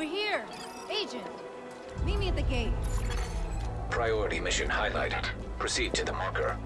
Over here! Agent! Meet me at the gate. Priority mission highlighted. Proceed to the marker.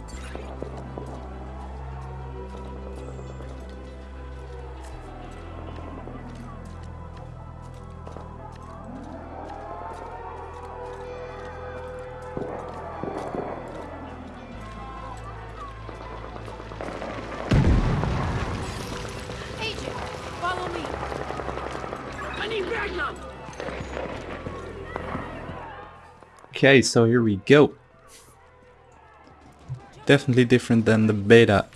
Okay, so here we go. Definitely different than the beta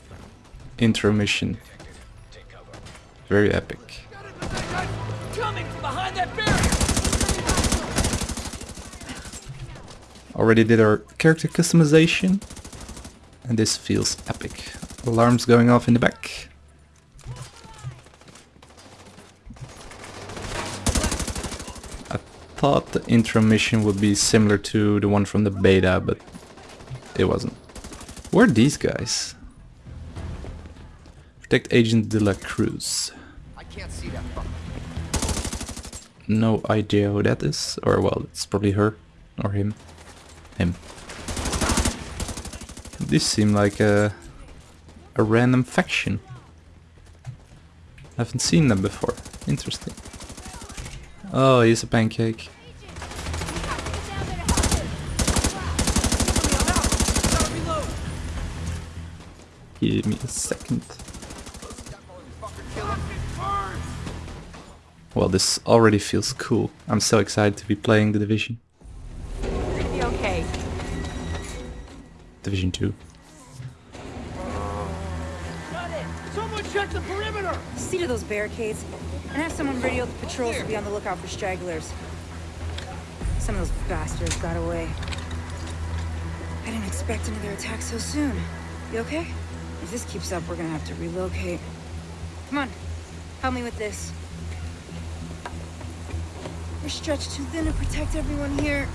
intro mission. Very epic. Already did our character customization. And this feels epic. Alarms going off in the back. Thought the intro mission would be similar to the one from the beta, but it wasn't. Where are these guys? Protect Agent De La Cruz. I can't see that. No idea who that is. Or well, it's probably her. Or him. Him. These seem like a, a random faction. I haven't seen them before. Interesting. Oh, he's a pancake. Give me a second. Well, this already feels cool. I'm so excited to be playing The Division. Okay. Division 2. Someone check the perimeter! See to those barricades, and have someone radio the patrols to be on the lookout for stragglers. Some of those bastards got away. I didn't expect another attack so soon. You okay? If this keeps up, we're gonna have to relocate. Come on, help me with this. We're stretched too thin to protect everyone here.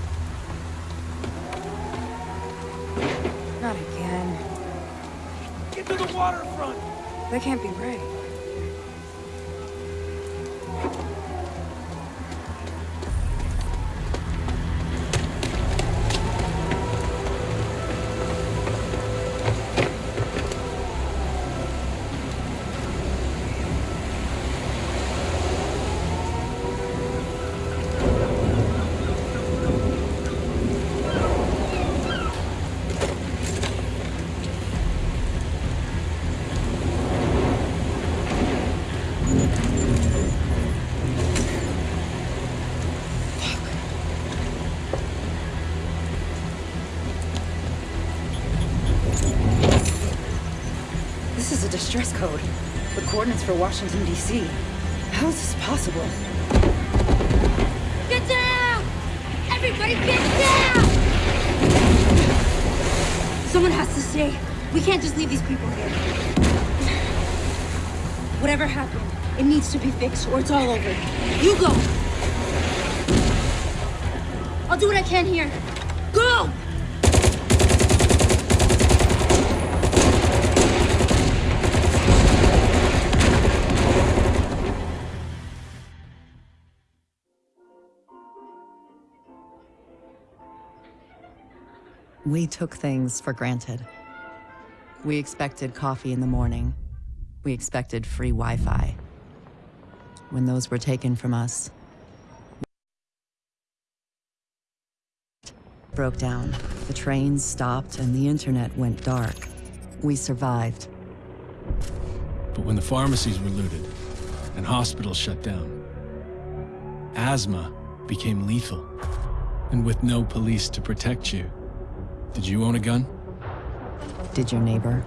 Not again. Get to the waterfront! That can't be right. This is a distress code. The coordinates for Washington, D.C. How is this possible? Get down! Everybody get down! Someone has to stay. We can't just leave these people here. Whatever happened, it needs to be fixed or it's all over. You go! I'll do what I can here. Go! We took things for granted. We expected coffee in the morning. We expected free Wi Fi. When those were taken from us, broke down. The trains stopped and the internet went dark. We survived. But when the pharmacies were looted and hospitals shut down, asthma became lethal. And with no police to protect you, did you own a gun? Did your neighbor?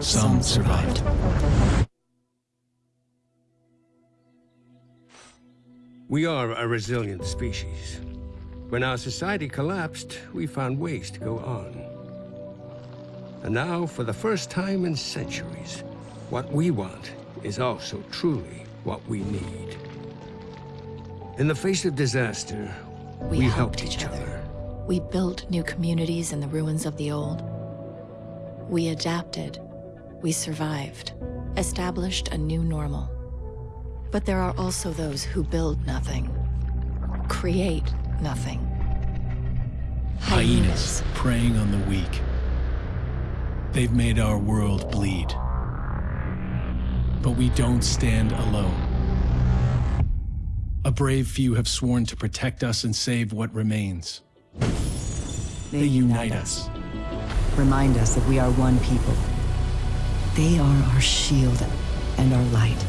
Some survived. We are a resilient species. When our society collapsed, we found ways to go on. And now, for the first time in centuries, what we want is also truly what we need. In the face of disaster, We, we, helped each other. We built new communities in the ruins of the old. We adapted. We survived. Established a new normal. But there are also those who build nothing. create nothing. Hyenas preying on the weak. They've made our world bleed. But we don't stand alone. A brave few have sworn to protect us and save what remains. They, They unite us. Remind us that we are one people. They are our shield and our light.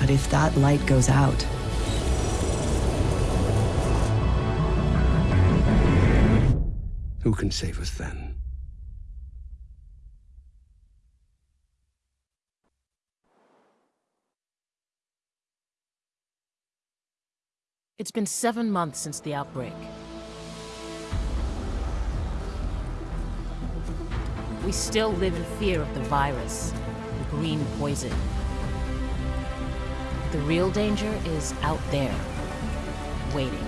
But if that light goes out, Who can save us then? It's been seven months since the outbreak. We still live in fear of the virus, the green poison. The real danger is out there, waiting.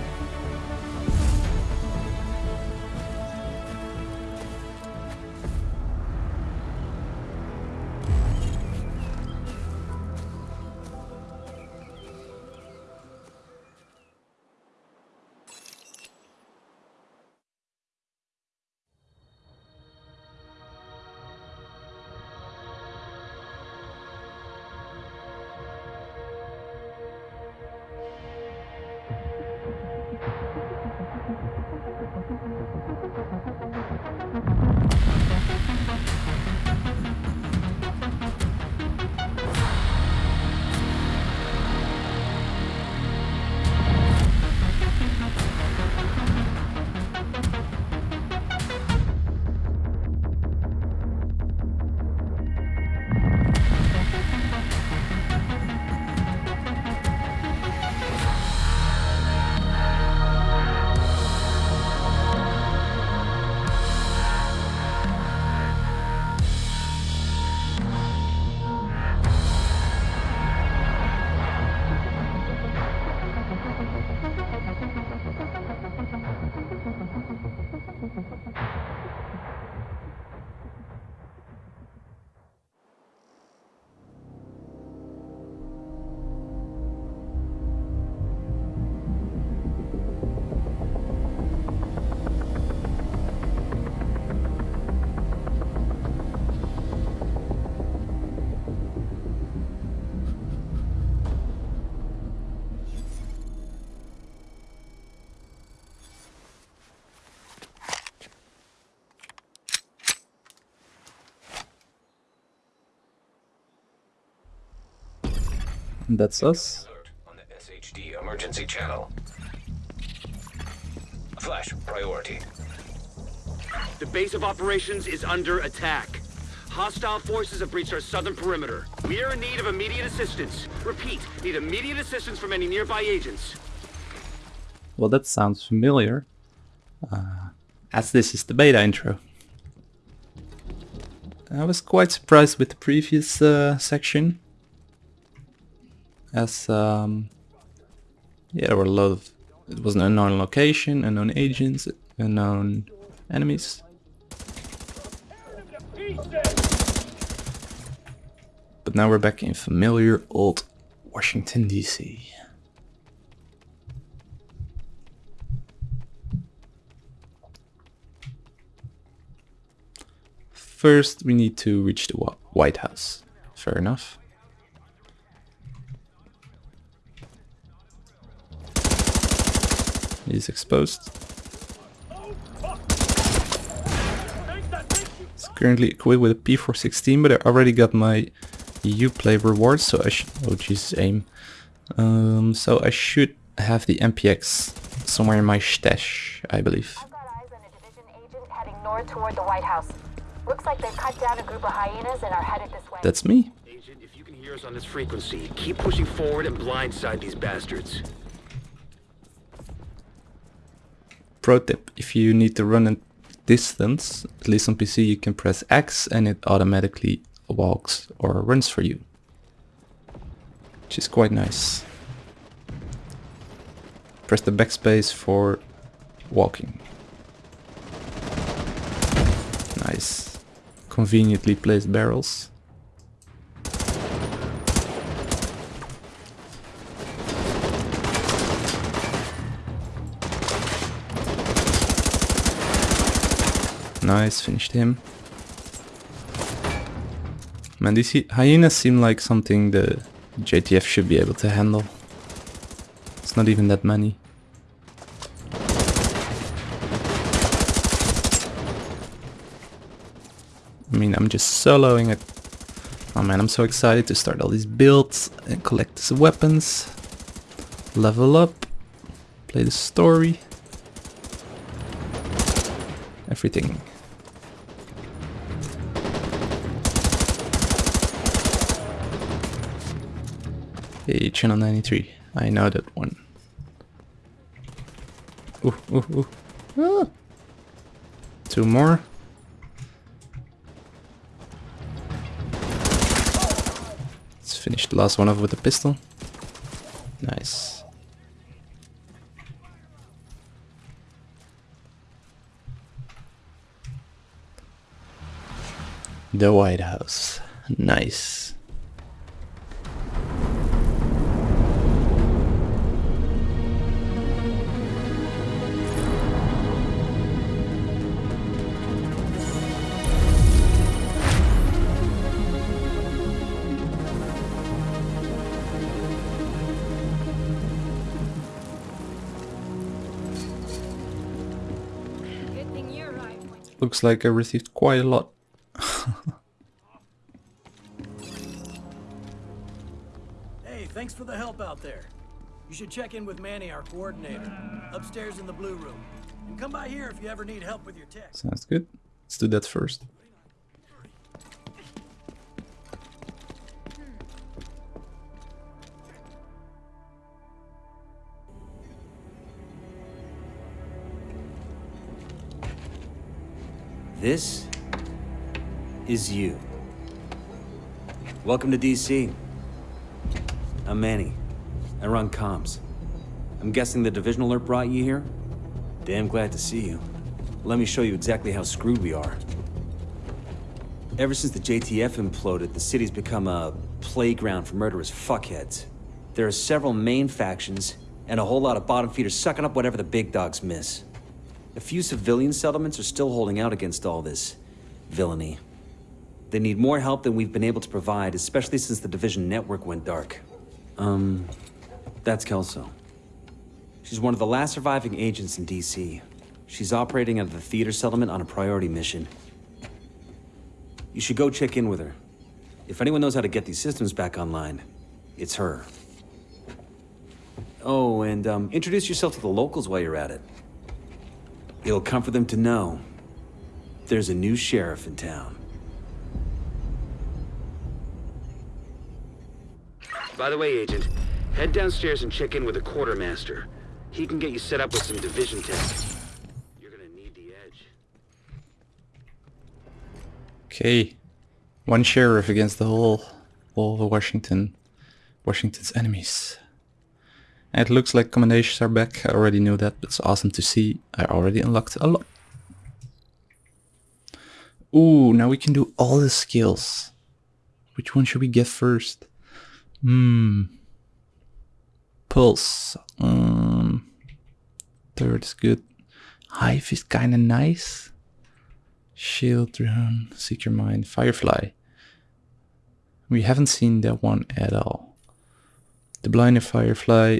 That's us. On the SHD emergency channel. Flash priority. The base of operations is under attack. Hostile forces have breached our southern perimeter. We are in need of immediate assistance. Repeat, need immediate assistance from any nearby agents. Well, that sounds familiar. Uh, as this is the beta intro. I was quite surprised with the previous uh, section. As, um, yeah, there were a lot of... It was an unknown location, unknown agents, unknown enemies. But now we're back in familiar old Washington DC. First, we need to reach the White House. Fair enough. He's exposed. It's currently equipped with a P416, but I already got my Uplay reward, so I should... Oh, Jesus, aim. Um, so I should have the MPX somewhere in my stash, I believe. I've got eyes on a division agent heading north toward the White House. Looks like they've cut down a group of hyenas and are headed this way. That's me. Agent, if you can hear us on this frequency, keep pushing forward and blindside these bastards. Pro tip, if you need to run a distance, at least on PC you can press X and it automatically walks or runs for you. Which is quite nice. Press the backspace for walking. Nice. Conveniently placed barrels. Nice, finished him. Man, these hyenas seem like something the JTF should be able to handle. It's not even that many. I mean, I'm just soloing it. Oh man, I'm so excited to start all these builds and collect these weapons. Level up. Play the story. Everything. Hey, channel 93. I know that one. Ooh, ooh, ooh. Ah. Two more. Let's finish the last one off with a pistol. Nice. The White House. Nice. Looks like I received quite a lot. Hey, thanks for the help out there. You should check in with Manny, our coordinator, upstairs in the blue room. And come by here if you ever need help with your tech. Sounds good. Let's do that first. This is you. Welcome to DC. I'm Manny. I run comms. I'm guessing the division alert brought you here? Damn glad to see you. Let me show you exactly how screwed we are. Ever since the JTF imploded, the city's become a playground for murderous fuckheads. There are several main factions, and a whole lot of bottom feeders sucking up whatever the big dogs miss. A few civilian settlements are still holding out against all this villainy. They need more help than we've been able to provide, especially since the Division network went dark. Um, that's Kelso. She's one of the last surviving agents in D.C. She's operating out of the theater settlement on a priority mission. You should go check in with her. If anyone knows how to get these systems back online, it's her. Oh, and um, introduce yourself to the locals while you're at it. It'll comfort them to know there's a new sheriff in town. By the way, Agent, head downstairs and check in with the quartermaster. He can get you set up with some division tech. You're gonna need the edge. Okay. One sheriff against the whole whole of Washington. Washington's enemies. It looks like commendations are back. I already knew that, it's awesome to see. I already unlocked a lot. Ooh, now we can do all the skills. Which one should we get first? Hmm. Pulse. Um, third is good. Hive is kinda nice. Shield, drone, Seeker Mine, firefly. We haven't seen that one at all. The blinded firefly.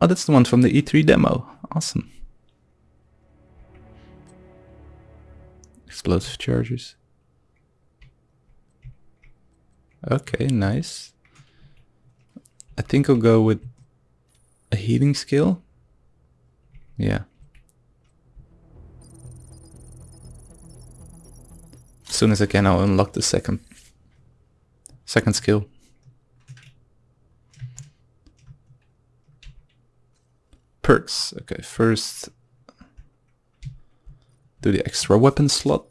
Oh, that's the one from the E3 demo. Awesome. Explosive charges. Okay, nice. I think I'll go with a healing skill. Yeah. As soon as I can, I'll unlock the second second skill. Perks. Okay, first do the extra weapon slot.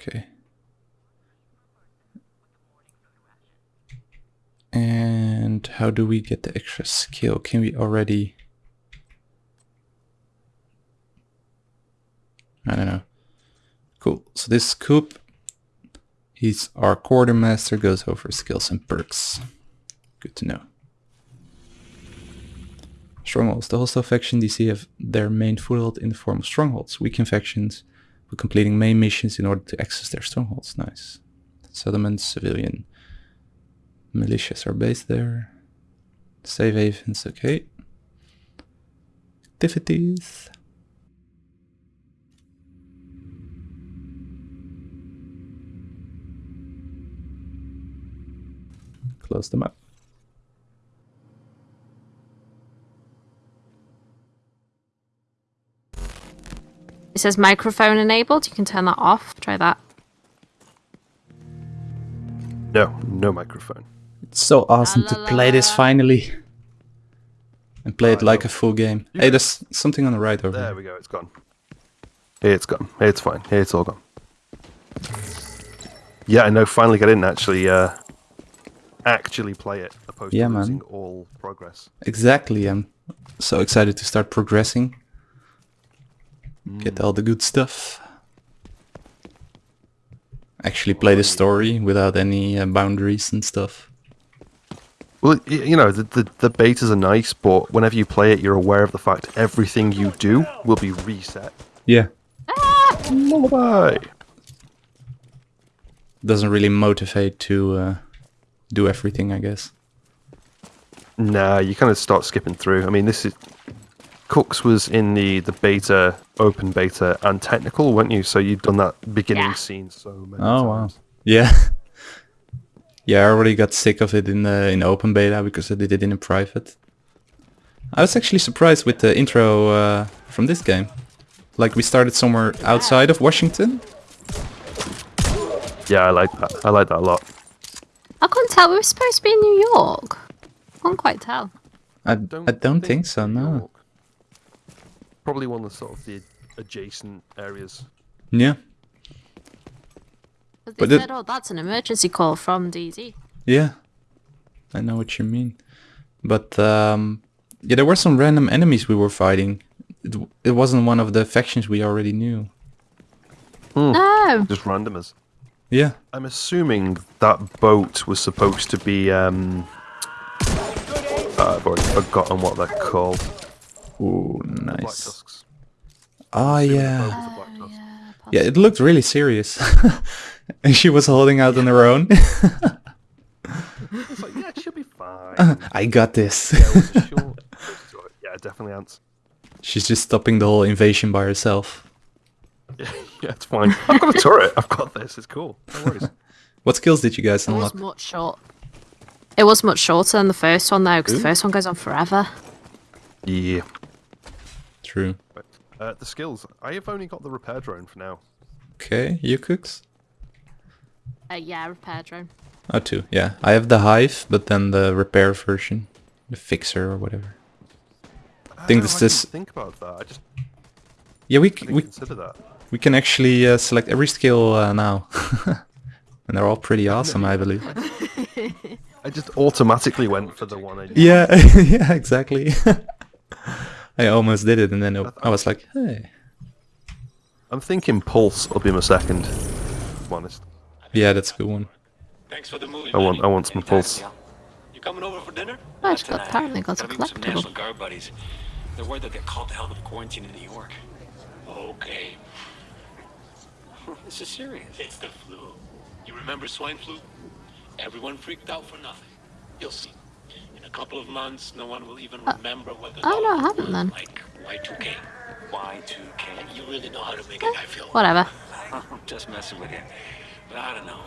Okay. And how do we get the extra skill? Can we already... I don't know. Cool. So this scoop, He's our quartermaster, goes over skills and perks. Good to know. Strongholds. The hostile faction DC have their main foothold in the form of strongholds. Weakened factions were completing main missions in order to access their strongholds. Nice. Settlements, civilian militias are based there. Safe havens, okay. Activities. Close them up. It says microphone enabled. You can turn that off. Try that. No, no microphone. It's so awesome to play this finally. And play it like a full game. Hey, there's something on the right over There there. we go, it's gone. Hey, It's gone. Hey, It's fine. Hey, It's all gone. Yeah, I know. Finally get in and actually, uh, actually play it, opposed Yeah, to man. all progress. Exactly, I'm so excited to start progressing. Get all the good stuff. Actually play the story without any uh, boundaries and stuff. Well, you know, the, the the betas are nice, but whenever you play it, you're aware of the fact everything you do will be reset. Yeah. Lullaby. Doesn't really motivate to uh, do everything, I guess. Nah, you kind of start skipping through. I mean, this is Cooks was in the the beta, open beta, and technical, weren't you? So you've done that beginning scene so many times. Oh wow. Yeah. yeah, I already got sick of it in the in open beta because I did it in a private. I was actually surprised with the intro uh, from this game. Like we started somewhere outside of Washington. Yeah, I like that. I like that a lot. I can't tell. We were supposed to be in New York. I couldn't quite tell. I I don't think so. No. Probably one of the sort of the adjacent areas. Yeah. But they But it- said, "Oh, that's an emergency call from DZ." Yeah. I know what you mean. But um, yeah, there were some random enemies we were fighting. It, it wasn't one of the factions we already knew. No. Just randomers. Yeah. I'm assuming that boat was supposed to be. Um, uh, I've already forgotten what they're called. Ooh, Black nice. Tusks. Oh Assuming the yeah. boat was a Black Tusk. Yeah, it looked really serious. and she was holding out on her own. It's like, yeah, it should be fine. I got this. yeah, it was a short. yeah, definitely ants. She's just stopping the whole invasion by herself. Yeah, yeah, it's fine. I've got a turret. I've got this. It's cool. No worries. What skills did you guys unlock? It was much short. It was much shorter than the first one though, because the first one goes on forever. Yeah. True. Uh, the skills. I have only got the repair drone for now. Okay, you cooks? Uh, yeah, repair drone. Oh, two. Yeah, I have the hive, but then the repair version, the fixer or whatever. I think this is. think about that. I just Yeah, we I c- didn't we consider that. We can actually uh, select every skill uh, now, and they're all pretty awesome, I believe. I just automatically went for the one I Yeah, yeah, exactly. I almost did it, and then it, I was like, hey. I'm thinking Pulse will be my second. To be honest. Yeah, that's a good one. Thanks for the movie. I want I want some Pulse. You coming over for dinner? Oh, it's got, apparently got a Gotta meet some National collectible. Guard buddies. They're worried they'll get called to hell with quarantine in New York. Okay. This is serious. It's the flu. You remember swine flu? Everyone freaked out for nothing. You'll see. In a couple of months, no one will even uh, remember what the Oh no, I haven't then. like Y2K. Y2K. You really know how to make a guy feel. Whatever. I'm just messing with you. But I don't know.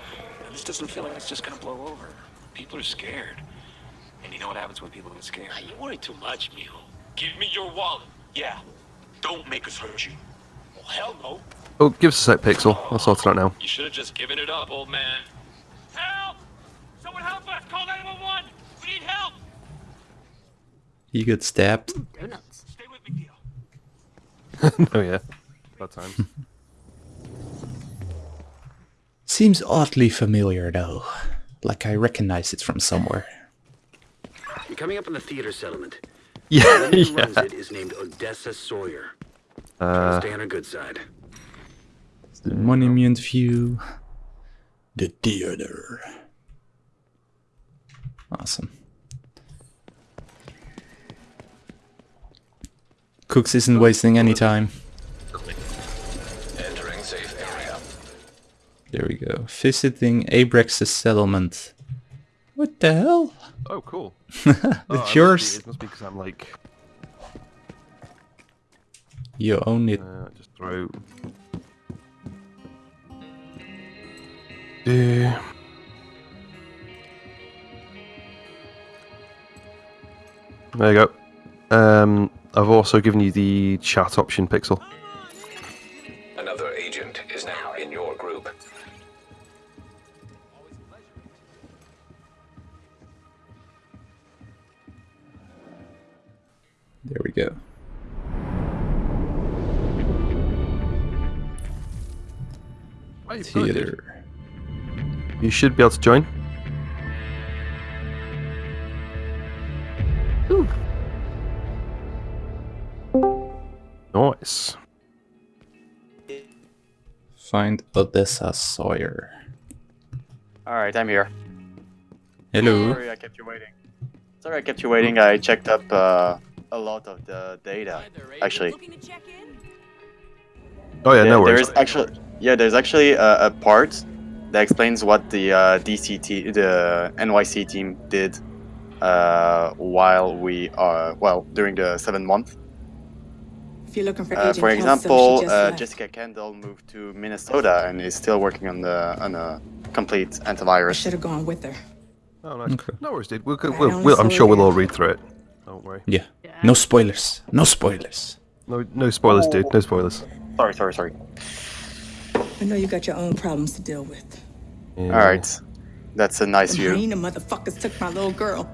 This doesn't feel like it's just gonna blow over. People are scared. And you know what happens when people get scared? you worry too much, Mijo. Give me your wallet. Yeah. Don't make us hurt you. Well, hell no. Oh, give us a sec, Pixel. I'll sort it out now. You should have just given it up, old man. Help! Someone help us! Call 911! We need help! You get stabbed. Donuts. Stay with McNeil. oh yeah. About time. Seems oddly familiar though. Like I recognize it from somewhere. You're coming up on the theater settlement. Yeah, The woman who yeah. runs it is named Odessa Sawyer. Uh, stay on her good side. The monument view. The theater. Awesome. Cooks isn't wasting any time. Entering safe area. There we go. Visiting Abrex's settlement. What the hell? Oh, cool. it's Oh, it must be- yours. It must be because I'm like. You own it. Uh, just throw. Yeah. There you go. Um, I've also given you the chat option, Pixel. Should be able to join. Nice. Find Odessa Sawyer. Alright, I'm here. Hello. Sorry I kept you waiting. Sorry I kept you waiting. I checked up uh, a lot of the data, actually. Oh yeah, no worries. There's actually, yeah, there's actually a, a part that explains what the uh, DCT, the NYC team did uh, while we are, well, during the seven month. If you're looking for Uh, Agent for example, she just uh, left. Jessica Kandel moved to Minnesota and is still working on the on a complete antivirus. Should have gone with her. Oh, nice. No worries, dude. We'll, I we'll, only we'll, I'm sure we'll all read through it. Don't worry. Yeah. No spoilers. No spoilers. No, no spoilers, dude. No spoilers. Sorry, sorry, sorry. I know you got your own problems to deal with. All right, that's a nice The view. hyena motherfuckers took my little girl.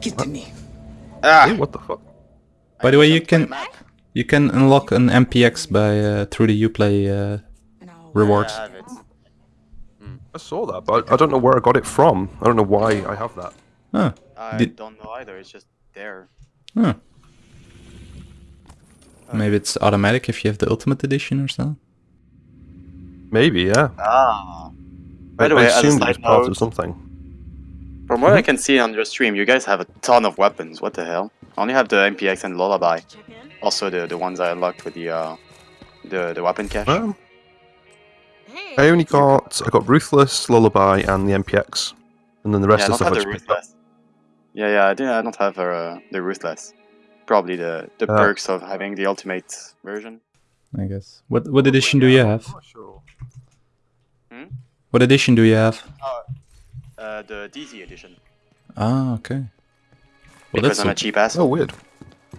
Get to me. Ah, what the fuck? By the way, you can you can unlock an MPX by uh, through the Uplay uh, rewards. I saw that, but I, I don't know where I got it from. I don't know why I have that. Huh. I Did- don't know either. It's just there. Huh. Maybe it's automatic if you have the Ultimate Edition or something. Maybe, yeah. Ah. By I, the way, as a assumed it was side part of something. from what I can see on your stream, you guys have a ton of weapons. What the hell? I only have the MPX and Lullaby. Also, the the ones I unlocked with the uh, the the weapon cache. Um, I only got I got Ruthless, Lullaby, and the MPX, and then the rest yeah, I of don't the stuff I have the just picked up. ruthless. Yeah, yeah, I, did, I don't have uh, the ruthless. Probably the the Uh, perks of having the ultimate version. I guess. What what edition do you have? Hmm? What edition do you have? Uh, the DZ edition. Ah, okay. Well, Because that's I'm a cheap ass. Oh, weird.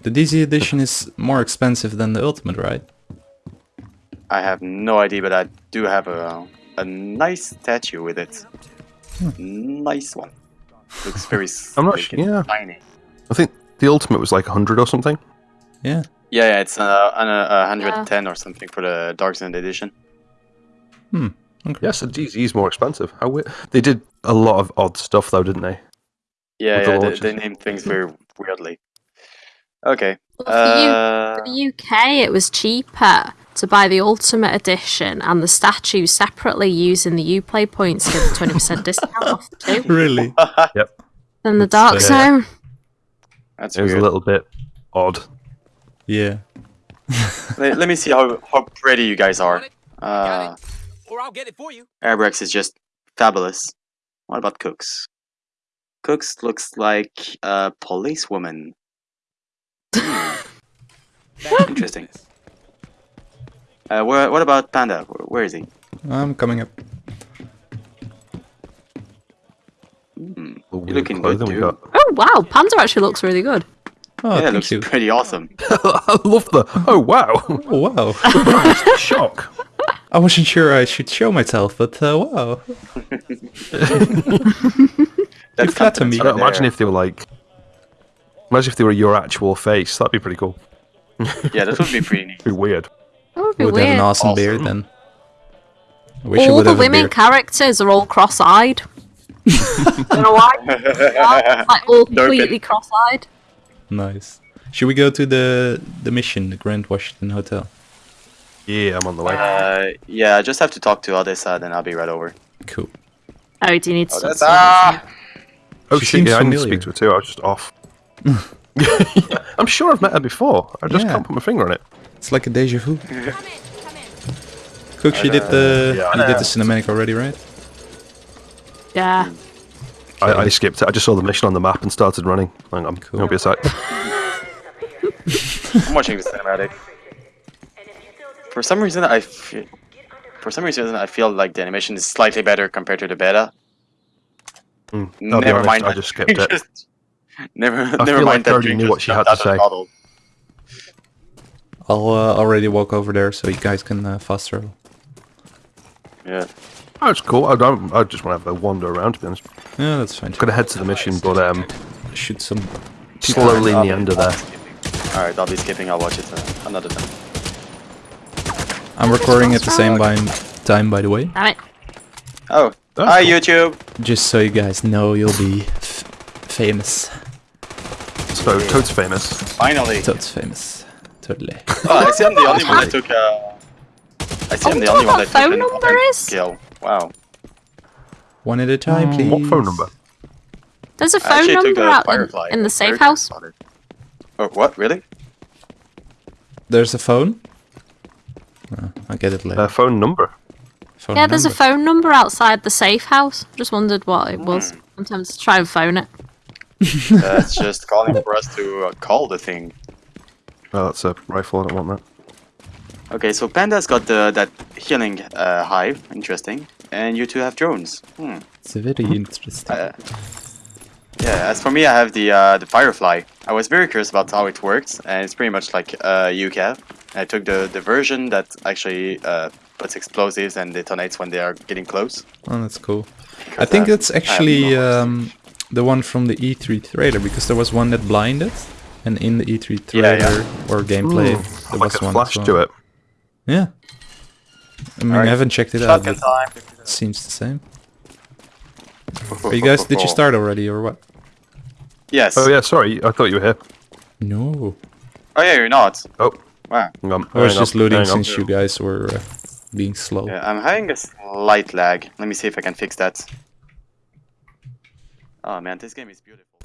The DZ edition is more expensive than the Ultimate, right? I have no idea, but I do have a a nice statue with it. Nice one. Looks very I'm not sure. Yeah, tiny. I think the ultimate was like 100 or something. Yeah. Yeah, yeah, it's uh, an, uh, 110 or something for the Dark Zone edition. Hmm. Yes, the DZ is more expensive. How weird. They did a lot of odd stuff though, didn't they? Yeah, With the they, they named things very weirdly. Okay. For, the U- Uh, for the UK, it was cheaper to buy the Ultimate Edition and the statue separately using the Uplay points to get the 20% discount off the two. Really? yep. Then the Dark uh, Zone. That's It was a little bit odd. Yeah. let, let me see how, how pretty you guys are. Uh, Or I'll get it for you. Airbrex is just fabulous. What about Cooks? Cooks looks like a policewoman. Hmm. Interesting. Uh, where, what about Panda? Where, where is he? I'm coming up. The You're looking good, dude. Oh wow, Panda actually looks really good. Oh, yeah, thank looks you. pretty awesome. I love the. Oh wow! Oh, wow. Shock. I wasn't sure I should show myself, but uh, wow. That's you flatter me. I don't- imagine if they were like. Imagine if they were your actual face. That'd be pretty cool. Yeah, that would be pretty neat. be weird. That would be would have an awesome Awesome. beard then. Wish All the women beard. characters are all cross-eyed. Don't know why. Yeah, like all completely cross-eyed. Nice. Should we go to the the mission, the Grand Washington Hotel? Yeah, I'm on the way. Uh, yeah, I just have to talk to Odessa, then I'll be right over. Cool. Oh, do you need to Odessa! Oh She shit, seems yeah, I need to speak to her too. I was just off. I'm sure I've met her before. I just Yeah. can't put my finger on it. It's like a deja vu. Cook, you did the Yeah, you did the cinematic already, right? Yeah. I, I skipped it. I just saw the mission on the map and started running. Hang on, cool. be a sec. I'm watching the cinematic. For some reason, I feel, for some reason I feel like the animation is slightly better compared to the beta. Mm, I'll Never honest, mind. I just skipped it. never, I never feel mind like I that already knew just what she had to say. the bottle. I'll uh, already walk over there so you guys can uh, fast travel. Yeah. Oh, it's cool. I don't. I just want to have a wander around. To be honest. Yeah, that's fine. Gonna head to the mission, but um, shoot some slowly I'll be- meander there. Alright, I'll be skipping. I'll watch it uh, another time. I'm recording at the same by time, by the way. Damn it. Oh, hi YouTube. Just so you guys know, you'll be f- famous. So Toad's famous. Finally. Toad's famous. Totally. Oh, I see I'm the only one that took. Uh, I see I'm the wonder only what one that that took phone an number is? kill. Wow. One at a time, please. What phone number? There's a phone number out in, in the Very safe house. Oh, what? Really? There's a phone. I'll get it later. Uh, phone number. phone Yeah, there's a phone number outside the safe house. Just wondered what it was. I'm tempted to try and phone it. That's just calling for us to uh, call the thing. Oh, that's a rifle. I don't want that. Okay, so Panda's got the that healing uh, hive. Interesting. And you two have drones. Hmm. It's very interesting. Uh, yeah, as for me, I have the uh, the Firefly. I was very curious about how it works, and it's pretty much like uh, UCAV. I took the, the version that actually uh, puts explosives and detonates when they are getting close. Oh, that's cool. I think that's I have actually no um, the one from the E3 trailer because there was one that blinded, and in the E3 trailer yeah. or gameplay Ooh, there like was a one. flash as to it. Yeah. I mean, Alright. I haven't checked it out. Shotgun But time. it seems the same. Are you guys? Did you start already or what? Yes. Oh yeah, sorry. I thought you were here. No. Oh yeah, you're not. Oh. Wow. Hang. I was just on, looting since you guys were uh, being slow. Yeah, I'm having a slight lag. Let me see if I can fix that. Oh man, this game is beautiful.